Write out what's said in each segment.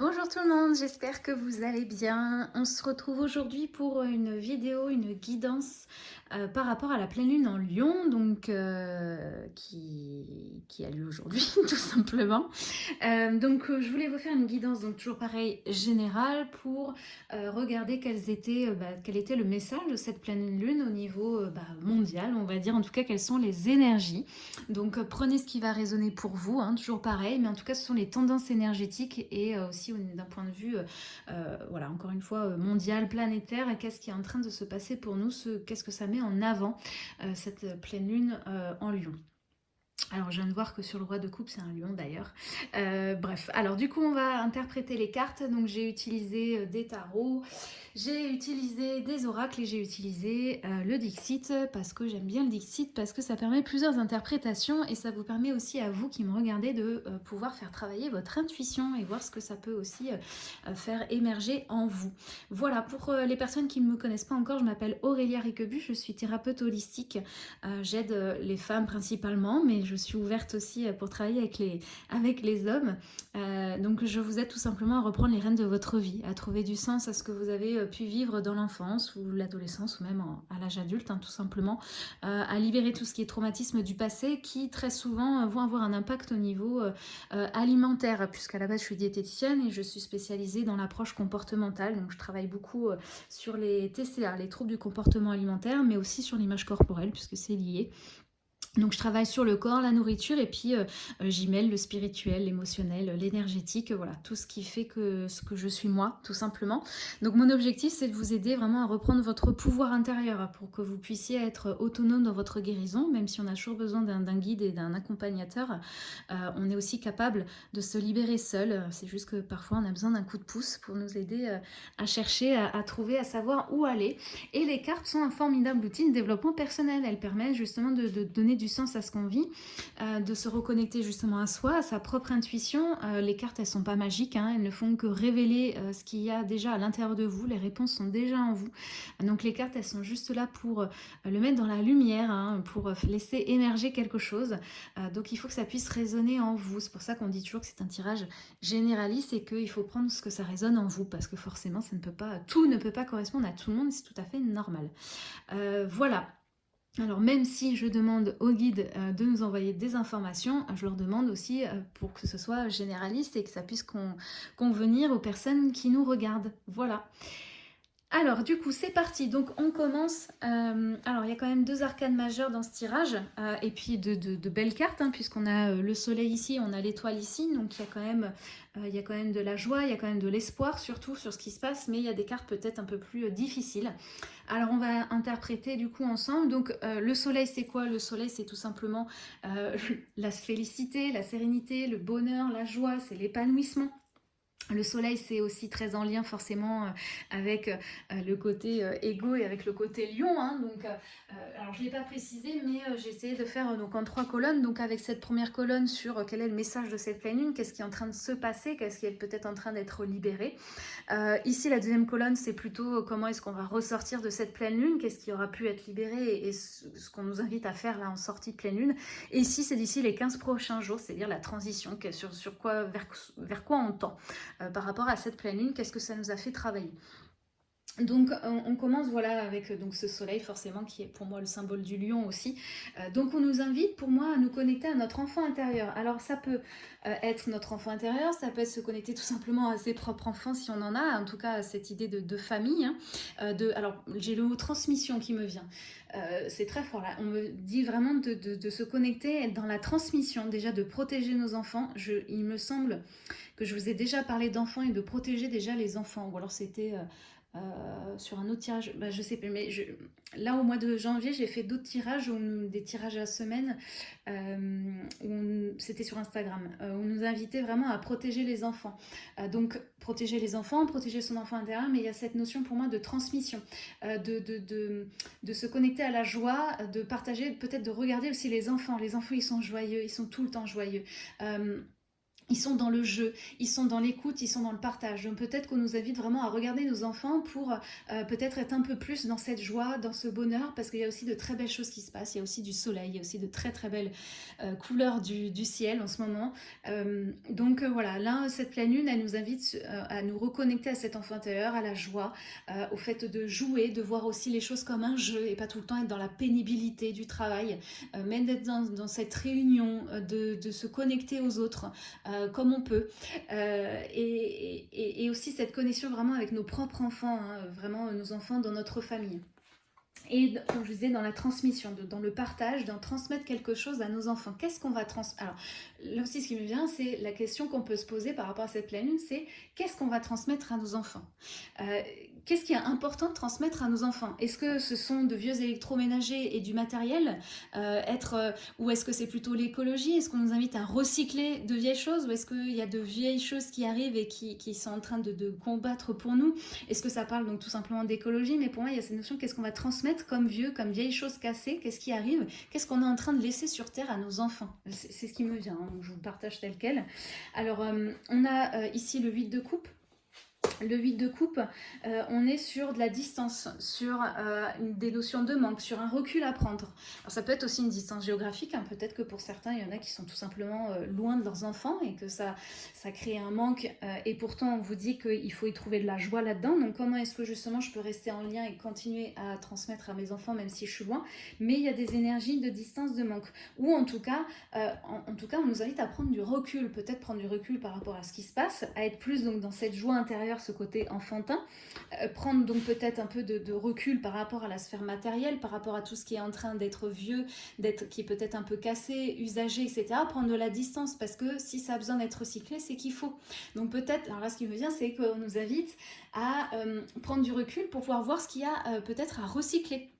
Bonjour tout le monde, j'espère que vous allez bien. On se retrouve aujourd'hui pour une vidéo, une guidance euh, par rapport à la pleine lune en Lion, donc euh, qui, a lieu aujourd'hui tout simplement. Euh, donc je voulais vous faire une guidance, donc toujours pareil, générale, pour regarder bah, quel était le message de cette pleine lune au niveau bah, mondial, on va dire, en tout cas quelles sont les énergies. Donc prenez ce qui va résonner pour vous, hein, toujours pareil, mais en tout cas ce sont les tendances énergétiques et aussi d'un point de vue, voilà, encore une fois, mondial, planétaire, qu'est-ce qui est en train de se passer pour nous, qu'est-ce que ça met en avant euh, cette pleine lune euh, en lion? Alors je viens de voir que sur le roi de coupe c'est un lion d'ailleurs. Euh, bref, alors du coup on va interpréter les cartes. Donc j'ai utilisé des tarots, j'ai utilisé des oracles et j'ai utilisé euh, le Dixit parce que j'aime bien le Dixit parce que ça permet plusieurs interprétations et ça vous permet aussi à vous qui me regardez de euh, pouvoir faire travailler votre intuition et voir ce que ça peut aussi euh, faire émerger en vous. Voilà, pour les personnes qui ne me connaissent pas encore, je m'appelle Aurélia Riquebu, je suis thérapeute holistique. J'aide les femmes principalement, mais suis ouverte aussi pour travailler avec les, avec les hommes. donc je vous aide tout simplement à reprendre les rênes de votre vie, à trouver du sens à ce que vous avez euh, pu vivre dans l'enfance ou l'adolescence ou même à l'âge adulte, hein, tout simplement, euh, à libérer tout ce qui est traumatisme du passé qui très souvent euh, vont avoir un impact au niveau alimentaire, puisqu'à la base je suis diététicienne et je suis spécialisée dans l'approche comportementale, donc je travaille beaucoup sur les TCA, les troubles du comportement alimentaire, mais aussi sur l'image corporelle, puisque c'est lié. Donc je travaille sur le corps, la nourriture et puis euh, euh, j'y mêle le spirituel, l'émotionnel, l'énergétique, voilà, tout ce qui fait que ce que je suis moi, tout simplement. Donc mon objectif c'est de vous aider vraiment à reprendre votre pouvoir intérieur pour que vous puissiez être autonome dans votre guérison, même si on a toujours besoin d'un guide et d'un accompagnateur, euh, on est aussi capable de se libérer seul. C'est juste que parfois on a besoin d'un coup de pouce pour nous aider à chercher, à, trouver, à savoir où aller. Et les cartes sont un formidable outil de développement personnel. Elles permettent justement de, de donner du sens à ce qu'on vit, euh, de se reconnecter justement à soi, à sa propre intuition. Euh, les cartes, elles sont pas magiques, hein, elles ne font que révéler euh, ce qu'il y a déjà à l'intérieur de vous, les réponses sont déjà en vous. Donc les cartes, elles sont juste là pour le mettre dans la lumière, hein, pour laisser émerger quelque chose. donc il faut que ça puisse résonner en vous. C'est pour ça qu'on dit toujours que c'est un tirage généraliste et qu'il faut prendre ce que ça résonne en vous, parce que forcément, ça ne peut pas, tout ne peut pas correspondre à tout le monde, c'est tout à fait normal. voilà, alors même si je demande aux guides euh, de nous envoyer des informations, je leur demande aussi euh, pour que ce soit généraliste et que ça puisse convenir aux personnes qui nous regardent. Voilà. Alors du coup c'est parti, donc on commence, euh, alors il y a quand même deux arcanes majeures dans ce tirage euh, et puis de, belles cartes hein, puisqu'on a euh, le soleil ici, on a l'étoile ici, donc a quand il y a quand même de la joie, il y a quand même de l'espoir surtout sur ce qui se passe mais il y a des cartes peut-être un peu plus difficiles. Alors on va interpréter du coup ensemble, donc le soleil c'est quoi? Le soleil c'est tout simplement la félicité, la sérénité, le bonheur, la joie, c'est l'épanouissement le soleil, c'est aussi très en lien forcément euh, avec euh, le côté euh, égo et avec le côté lion. Hein. donc, alors, je ne l'ai pas précisé, mais j'ai essayé de faire donc, en trois colonnes. Donc, avec cette première colonne sur quel est le message de cette pleine lune, qu'est-ce qui est en train de se passer, qu'est-ce qui est peut-être en train d'être libéré. ici, la deuxième colonne, c'est plutôt comment est-ce qu'on va ressortir de cette pleine lune, qu'est-ce qui aura pu être libéré et, ce, qu'on nous invite à faire là en sortie de pleine lune. Et ici, c'est d'ici les 15 prochains jours, c'est-à-dire la transition, sur, quoi, vers quoi on tend. Euh, par rapport à cette pleine lune, qu'est-ce que ça nous a fait travailler? Donc on, commence voilà avec euh, donc ce soleil forcément qui est pour moi le symbole du lion aussi. Euh, donc on nous invite pour moi à nous connecter à notre enfant intérieur. Alors ça peut être notre enfant intérieur, ça peut être se connecter tout simplement à ses propres enfants si on en a, en tout cas cette idée de, famille. Hein. de, alors j'ai le mot transmission qui me vient. c'est très fort là. On me dit vraiment de, se connecter dans la transmission, déjà de protéger nos enfants. Il me semble que je vous ai déjà parlé d'enfants et de protéger déjà les enfants. Ou alors c'était euh, euh, sur un autre tirage, bah, je sais plus, mais là au mois de janvier, j'ai fait d'autres tirages, des tirages à semaine, euh, c'était sur Instagram, où on nous invitait vraiment à protéger les enfants. donc protéger les enfants, protéger son enfant intérieur, mais il y a cette notion pour moi de transmission, de, de, de, de, se connecter à la joie, de partager, peut-être de regarder aussi les enfants. Les enfants, ils sont joyeux, ils sont tout le temps joyeux ils sont dans le jeu, ils sont dans l'écoute, ils sont dans le partage. Donc peut-être qu'on nous invite vraiment à regarder nos enfants pour euh, peut-être être un peu plus dans cette joie, dans ce bonheur, parce qu'il y a aussi de très belles choses qui se passent. Il y a aussi du soleil, il y a aussi de très très belles euh, couleurs du, ciel en ce moment. Euh, donc voilà, là, cette pleine lune, elle nous invite à nous reconnecter à cet enfant intérieur, à la joie, au fait de jouer, de voir aussi les choses comme un jeu et pas tout le temps être dans la pénibilité du travail, mais d'être dans, cette réunion, de, de, se connecter aux autres. Euh, comme on peut. Euh, et, aussi cette connexion vraiment avec nos propres enfants, hein, vraiment nos enfants dans notre famille. Et comme je disais, dans la transmission, dans le partage, dans transmettre quelque chose à nos enfants. Qu'est-ce qu'on va transmettre Alors, là aussi, ce qui me vient, c'est la question qu'on peut se poser par rapport à cette pleine lune, c'est qu'est-ce qu'on va transmettre à nos enfants? Euh, qu'est-ce qui est important de transmettre à nos enfants? Est-ce que ce sont de vieux électroménagers et du matériel? Euh, être, euh, Ou est-ce que c'est plutôt l'écologie? Est-ce qu'on nous invite à recycler de vieilles choses? Ou est-ce qu'il y a de vieilles choses qui arrivent et qui, sont en train de, de combattre pour nous? Est-ce que ça parle donc tout simplement d'écologie? Mais pour moi, il y a cette notion qu'est-ce qu'on va transmettre comme vieux, comme vieilles choses cassées Qu'est-ce qui arrive? Qu'est-ce qu'on est en train de laisser sur Terre à nos enfants? C'est ce qui me vient, hein, je vous partage tel quel. Alors, euh, on a ici le 8 de coupe le 8 de coupe, euh, on est sur de la distance, sur euh, des notions de manque, sur un recul à prendre. Alors ça peut être aussi une distance géographique, hein. peut-être que pour certains, il y en a qui sont tout simplement euh, loin de leurs enfants et que ça, ça crée un manque et pourtant on vous dit qu'il faut y trouver de la joie là-dedans. Donc comment est-ce que justement je peux rester en lien et continuer à transmettre à mes enfants même si je suis loin? Mais il y a des énergies de distance, de manque. Ou en tout cas, en, tout cas on nous invite à prendre du recul, peut-être prendre du recul par rapport à ce qui se passe, à être plus donc dans cette joie intérieure, côté enfantin, euh, prendre donc peut-être un peu de, recul par rapport à la sphère matérielle, par rapport à tout ce qui est en train d'être vieux, d'être qui est peut-être un peu cassé, usagé, etc. Prendre de la distance parce que si ça a besoin d'être recyclé, c'est qu'il faut. Donc peut-être, alors là ce qui me vient, c'est qu'on nous invite à euh, prendre du recul pour pouvoir voir ce qu'il y a euh, peut-être à recycler.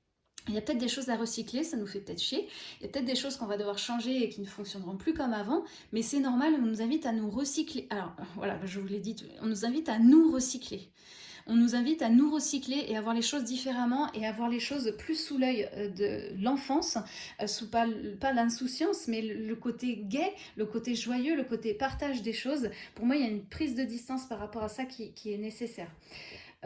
Il y a peut-être des choses à recycler, ça nous fait peut-être chier. Il y a peut-être des choses qu'on va devoir changer et qui ne fonctionneront plus comme avant. Mais c'est normal, on nous invite à nous recycler. Alors voilà, je vous l'ai dit, on nous invite à nous recycler. On nous invite à nous recycler et à voir les choses différemment et à voir les choses plus sous l'œil euh, de l'enfance, euh, sous pas, l'insouciance, mais le côté gai, le côté joyeux, le côté partage des choses. Pour moi, il y a une prise de distance par rapport à ça qui est nécessaire.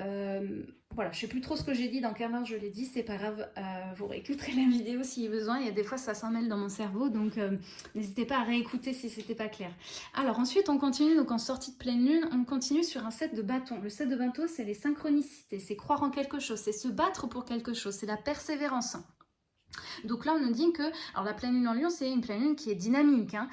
Euh, voilà, je sais plus trop ce que j'ai dit, dans quel ordre je l'ai dit, c'est pas grave, euh, vous réécouterez la vidéo si besoin, il y a des fois ça s'en mêle dans mon cerveau, donc euh, n'hésitez pas à réécouter si c'était pas clair. Alors ensuite on continue, donc en sortie de pleine lune, on continue sur un set de bâtons. Le set de bâtons c'est les synchronicités, c'est croire en quelque chose, c'est se battre pour quelque chose, c'est la persévérance. Donc là, on nous dit que, alors la pleine lune en lion, c'est une pleine lune qui est dynamique, hein,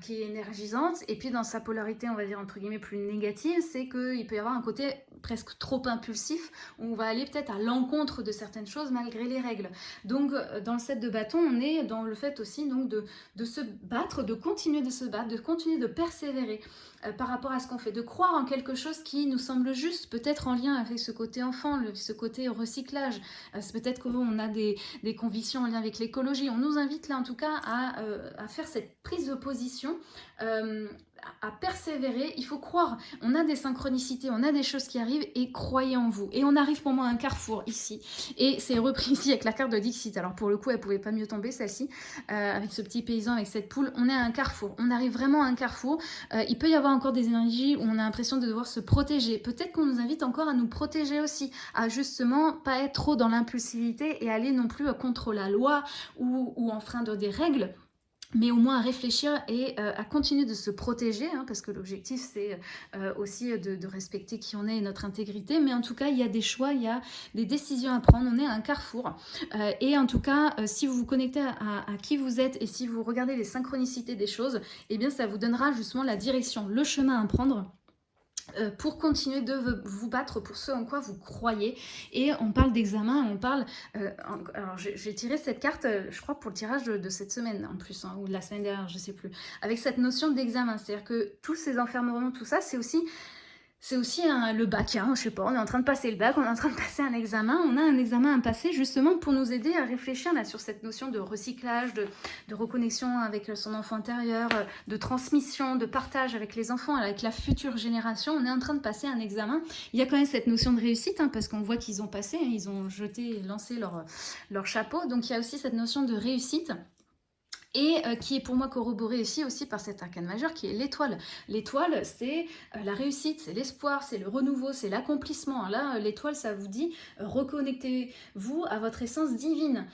qui est énergisante, et puis dans sa polarité, on va dire entre guillemets plus négative, c'est qu'il peut y avoir un côté presque trop impulsif, on va aller peut-être à l'encontre de certaines choses malgré les règles. Donc euh, dans le set de bâton, on est dans le fait aussi donc de, se battre, de continuer de se battre, de continuer de persévérer. Euh, par rapport à ce qu'on fait, de croire en quelque chose qui nous semble juste, peut-être en lien avec ce côté enfant, ce côté recyclage, euh, peut-être qu'on a des, convictions en lien avec l'écologie. On nous invite là en tout cas à faire cette prise de position à persévérer, il faut croire. On a des synchronicités, on a des choses qui arrivent et croyez en vous. Et on arrive pour moi à un carrefour ici. Et c'est repris ici avec la carte de Dixit. Alors pour le coup, elle pouvait pas mieux tomber celle-ci, euh, avec ce petit paysan, avec cette poule. On est à un carrefour. On arrive vraiment à un carrefour. Euh, il peut y avoir encore des énergies où on a l'impression de devoir se protéger. Peut-être qu'on nous invite encore à nous protéger aussi, à justement pas être trop dans l'impulsivité et aller non plus contre la loi ou, ou enfreindre des règles mais au moins à réfléchir et euh, à continuer de se protéger, hein, parce que l'objectif c'est euh, aussi de, respecter qui on est et notre intégrité, mais en tout cas il y a des choix, il y a des décisions à prendre, on est à un carrefour, euh, et en tout cas si vous vous connectez à, à, qui vous êtes et si vous regardez les synchronicités des choses, eh bien ça vous donnera justement la direction, le chemin à prendre pour continuer de vous battre pour ce en quoi vous croyez. Et on parle d'examen, on parle... Euh, alors j'ai tiré cette carte, euh, je crois, pour le tirage de, cette semaine en plus, hein, ou de la semaine dernière, je sais plus. Avec cette notion d'examen, c'est-à-dire que tous ces enfermements, tout ça, c'est aussi c'est aussi le bac, hein, je sais pas, on est en train de passer le bac, on est en train de passer un examen, on a un examen à passer justement pour nous aider à réfléchir là, sur cette notion de recyclage, de, reconnexion avec son enfant intérieur, euh, de transmission, de partage avec les enfants, avec la future génération. On est en train de passer un examen. Il y a quand même cette notion de réussite, hein, parce qu'on voit qu'ils ont passé, hein, ils ont jeté, lancé leur, leur chapeau, donc il y a aussi cette notion de réussite et euh, qui est pour moi corroboré ici aussi par cet arcane majeur qui est l'étoile. L'étoile, c'est euh, la réussite, c'est l'espoir, c'est le renouveau, c'est l'accomplissement. Là, l'étoile, ça vous dit euh, reconnectez-vous à votre essence divine.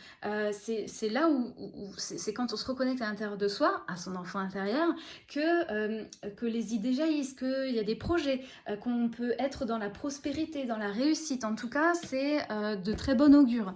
c'est là où, c'est quand on se reconnecte à l'intérieur de soi, à son enfant intérieur, que, que les idées jaillissent, qu'il y a des projets, qu'on peut être dans la prospérité, dans la réussite. En tout cas, c'est de très bon augure.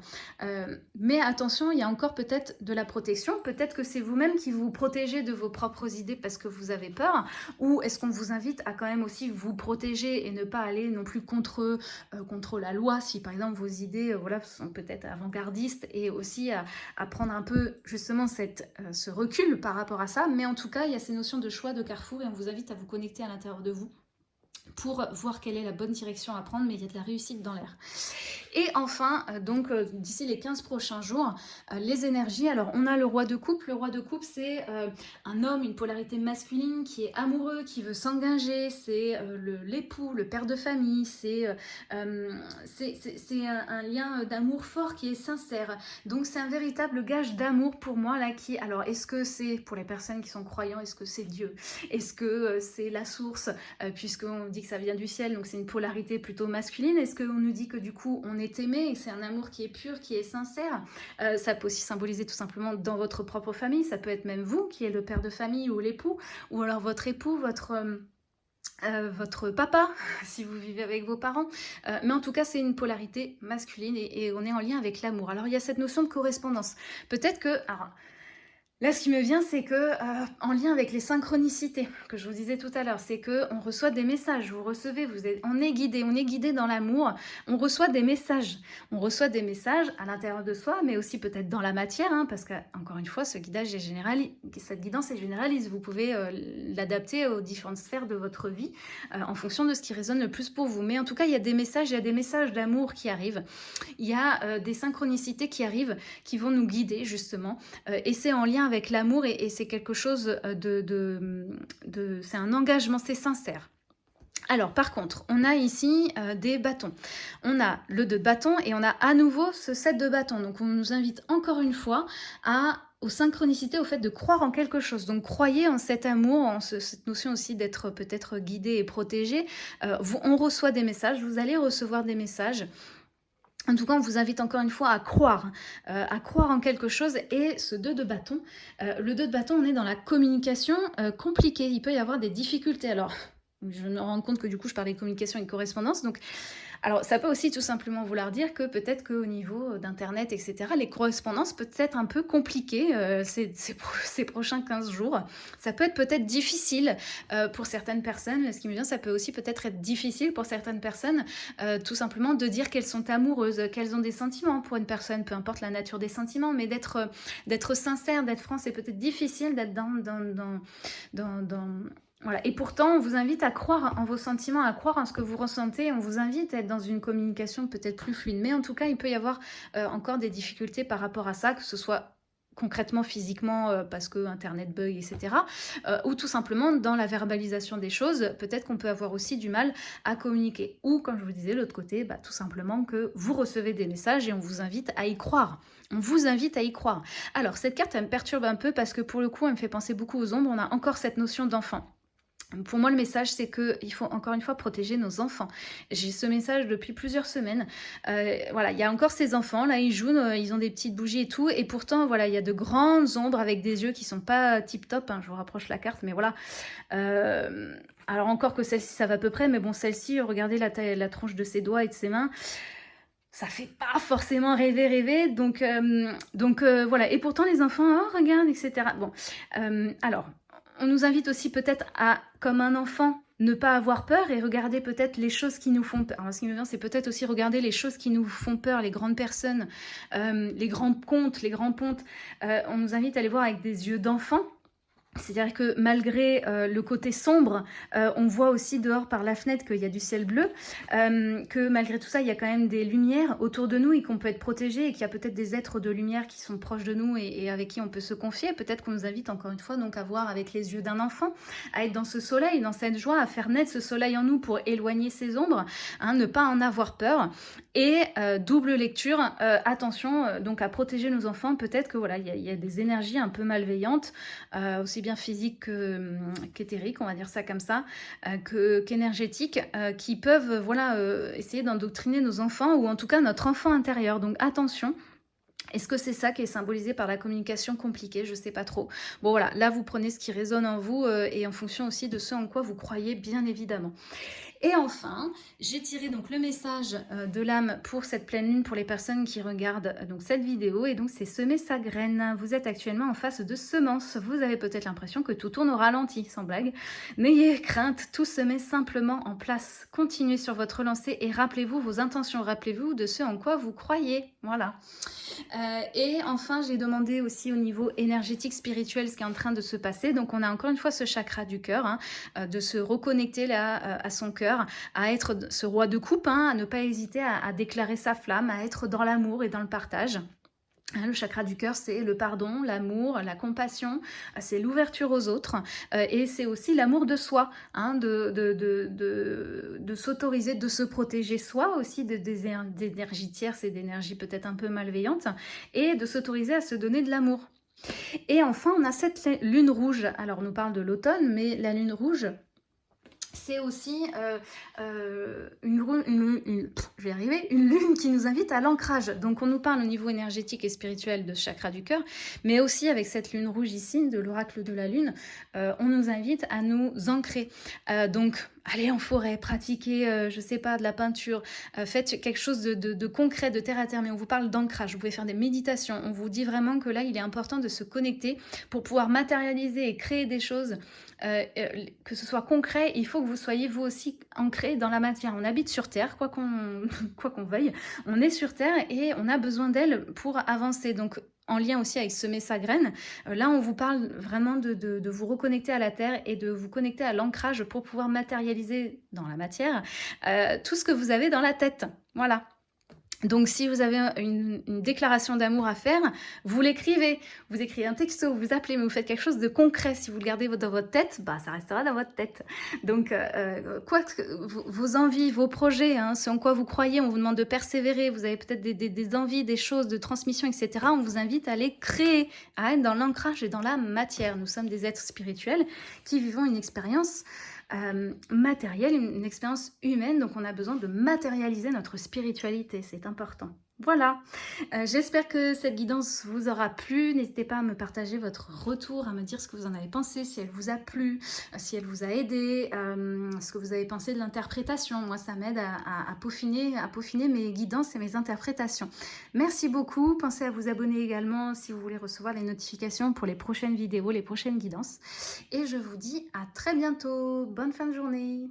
mais attention, il y a encore peut-être de la protection, peut-être que vous-même qui vous protégez de vos propres idées parce que vous avez peur Ou est-ce qu'on vous invite à quand même aussi vous protéger et ne pas aller non plus contre, euh, contre la loi si par exemple vos idées euh, voilà, sont peut-être avant-gardistes et aussi à, prendre un peu justement cette, euh, ce recul par rapport à ça. Mais en tout cas, il y a ces notions de choix, de carrefour et on vous invite à vous connecter à l'intérieur de vous pour voir quelle est la bonne direction à prendre, mais il y a de la réussite dans l'air. Et enfin, euh, donc euh, d'ici les 15 prochains jours, euh, les énergies. Alors on a le roi de coupe. Le roi de coupe, c'est un homme, une polarité masculine qui est amoureux, qui veut s'engager. C'est l'époux, le, père de famille. C'est un, lien d'amour fort qui est sincère. Donc c'est un véritable gage d'amour pour moi là qui... Alors est-ce que c'est pour les personnes qui sont croyants, est-ce que c'est Dieu? Est-ce que c'est la source? Puisqu'on dit que ça vient du ciel, donc c'est une polarité plutôt masculine. Est-ce qu'on nous dit que du coup on est aimé c'est un amour qui est pur, qui est sincère euh, Ça peut aussi symboliser tout simplement dans votre propre famille. Ça peut être même vous qui est le père de famille ou l'époux, ou alors votre époux, votre... Euh, euh, votre papa, si vous vivez avec vos parents. mais en tout cas, c'est une polarité masculine et, on est en lien avec l'amour. Alors, il y a cette notion de correspondance. Peut-être que... Là, ce qui me vient, c'est que, euh, en lien avec les synchronicités, que je vous disais tout à l'heure, c'est que on reçoit des messages, vous recevez, vous êtes, on est guidé, on est guidé dans l'amour, on reçoit des messages. On reçoit des messages à l'intérieur de soi, mais aussi peut-être dans la matière, hein, parce que, encore une fois, ce guidage est général, cette guidance est généraliste. Vous pouvez euh, l'adapter aux différentes sphères de votre vie, euh, en fonction de ce qui résonne le plus pour vous. Mais en tout cas, il y a des messages, il y a des messages d'amour qui arrivent. Il y a des synchronicités qui arrivent, qui vont nous guider, justement. et c'est en lien avec l'amour et, c'est quelque chose euh, de... c'est un engagement, c'est sincère. Alors par contre, on a ici euh, des bâtons. On a le de bâton et on a à nouveau ce set de bâtons. Donc on nous invite encore une fois à aux synchronicités, au fait de croire en quelque chose. Donc croyez en cet amour, en cette notion aussi d'être peut-être guidé et protégé. Euh, on reçoit des messages, vous allez recevoir des messages. En tout cas, on vous invite encore une fois à croire, euh, à croire en quelque chose. Et ce 2 de bâton, euh, le 2 de bâton, on est dans la communication euh, compliquée. Il peut y avoir des difficultés. Alors, je me rends compte que du coup, je parlais de communication et de correspondance. Donc, alors, ça peut aussi tout simplement vouloir dire que peut-être qu'au niveau d'Internet, etc., les correspondances peuvent être un peu compliquées euh, ces, prochains 15 jours. Ça peut être peut-être difficile euh, pour certaines personnes. Ce qui me vient, ça peut aussi peut-être être difficile pour certaines personnes, euh, tout simplement de dire qu'elles sont amoureuses, qu'elles ont des sentiments pour une personne, peu importe la nature des sentiments, mais d'être d'être sincère, d'être franc, c'est peut-être difficile d'être dans, dans, dans, dans, dans et pourtant, on vous invite à croire en vos sentiments, à croire en ce que vous ressentez. On vous invite à être dans une communication peut-être plus fluide. Mais en tout cas, il peut y avoir euh, encore des difficultés par rapport à ça, que ce soit concrètement, physiquement, euh, parce que Internet bug, etc. Euh, ou tout simplement dans la verbalisation des choses, peut-être qu'on peut avoir aussi du mal à communiquer. Ou, comme je vous disais, l'autre côté, bah, tout simplement que vous recevez des messages et on vous invite à y croire. On vous invite à y croire. Alors, cette carte, elle me perturbe un peu parce que pour le coup, elle me fait penser beaucoup aux ombres. On a encore cette notion d'enfant. Pour moi, le message, c'est qu'il faut encore une fois protéger nos enfants. J'ai ce message depuis plusieurs semaines. Euh, voilà, il y a encore ces enfants, là, ils jouent, euh, ils ont des petites bougies et tout. Et pourtant, voilà, il y a de grandes ombres avec des yeux qui sont pas tip-top. Hein, je vous rapproche la carte, mais voilà. Euh, alors encore que celle-ci, ça va à peu près. Mais bon, celle-ci, regardez la, taille, la tronche de ses doigts et de ses mains ça fait pas forcément rêver, rêver. Donc, donc voilà. Et pourtant, les enfants, oh, regarde, etc. Bon, alors, on nous invite aussi peut-être à, comme un enfant, ne pas avoir peur et regarder peut-être les choses qui nous font peur. Alors, ce qui me vient, c'est peut-être aussi regarder les choses qui nous font peur, les grandes personnes, euh, les grands contes, les grands pontes. Euh, on nous invite à les voir avec des yeux d'enfant c'est-à-dire que malgré euh, le côté sombre, euh, on voit aussi dehors par la fenêtre qu'il y a du ciel bleu, euh, que malgré tout ça, il y a quand même des lumières autour de nous et qu'on peut être protégé et qu'il y a peut-être des êtres de lumière qui sont proches de nous et, avec qui on peut se confier. Peut-être qu'on nous invite encore une fois donc à voir avec les yeux d'un enfant, à être dans ce soleil, dans cette joie, à faire naître ce soleil en nous pour éloigner ces ombres, hein, ne pas en avoir peur. Et double lecture, attention donc à protéger nos enfants. Peut-être que voilà, il y, y, a des énergies un peu malveillantes, aussi bien physique qu'éthérique, on va dire ça comme ça, euh, qu'énergétique, euh, qui peuvent voilà, euh, essayer d'endoctriner nos enfants, ou en tout cas notre enfant intérieur. Donc attention, est-ce que c'est ça qui est symbolisé par la communication compliquée? Je ne sais pas trop. Bon voilà, là vous prenez ce qui résonne en vous et en fonction aussi de ce en quoi vous croyez bien évidemment. Et enfin, j'ai tiré donc le message euh, de l'âme pour cette pleine lune pour les personnes qui regardent euh, donc cette vidéo. Et donc, c'est semer sa graine. Vous êtes actuellement en face de semences. Vous avez peut-être l'impression que tout tourne au ralenti, sans blague. N'ayez crainte, tout se met simplement en place. Continuez sur votre lancée et rappelez-vous vos intentions. Rappelez-vous de ce en quoi vous croyez. Voilà. Euh, et enfin, j'ai demandé aussi au niveau énergétique, spirituel, ce qui est en train de se passer. Donc, on a encore une fois ce chakra du cœur, hein, de se reconnecter là à son cœur à être ce roi de coupe, hein, à ne pas hésiter à, déclarer sa flamme, à être dans l'amour et dans le partage. Hein, le chakra du cœur, c'est le pardon, l'amour, la compassion, c'est l'ouverture aux autres euh, et c'est aussi l'amour de soi, hein, de, de, s'autoriser, de se protéger soi aussi des énergies tierces et d'énergies peut-être un peu malveillantes et de s'autoriser à se donner de l'amour. Et enfin, on a cette lune rouge. Alors, on nous parle de l'automne, mais la lune rouge, c'est aussi euh, euh, une, lune qui nous invite à l'ancrage. Donc on nous parle au niveau énergétique et spirituel de chakra du cœur, mais aussi avec cette lune rouge ici, de l'oracle de la lune, euh, on nous invite à nous ancrer. donc allez en forêt, pratiquez, je je sais pas, de la peinture, faites quelque chose de, concret, de terre à terre, mais on vous parle d'ancrage, vous pouvez faire des méditations, on vous dit vraiment que là, il est important de se connecter pour pouvoir matérialiser et créer des choses euh, euh, que ce soit concret, il faut que vous soyez vous aussi ancré dans la matière. On habite sur Terre, quoi qu'on qu'on veuille, on est sur Terre et on a besoin d'elle pour avancer. Donc en lien aussi avec semer sa graine. Euh, là, on vous parle vraiment de, de, vous reconnecter à la terre et de vous connecter à l'ancrage pour pouvoir matérialiser dans la matière tout ce que vous avez dans la tête. Voilà. Donc si vous avez une, déclaration d'amour à faire, vous l'écrivez, vous écrivez un texto, vous appelez, mais vous faites quelque chose de concret. Si vous le gardez dans votre tête, bah, ça restera dans votre tête. Donc euh, euh, quoi vos envies, vos projets, hein, ce en quoi vous croyez, on vous demande de persévérer, vous avez peut-être des, envies, des choses de transmission, etc. On vous invite à les créer, à être dans l'ancrage et dans la matière. Nous sommes des êtres spirituels qui vivons une expérience euh, matérielle, une expérience humaine, donc on a besoin de matérialiser notre spiritualité, c'est Voilà, euh, j'espère que cette guidance vous aura plu. N'hésitez pas à me partager votre retour, à me dire ce que vous en avez pensé, si elle vous a plu, euh, si elle vous a aidé, euh, ce que vous avez pensé de l'interprétation. Moi, ça m'aide à peaufiner mes guidances et mes interprétations. Merci beaucoup. Pensez à vous abonner également si vous voulez recevoir les notifications pour les prochaines vidéos, les prochaines guidances. Et je vous dis à très bientôt. Bonne fin de journée.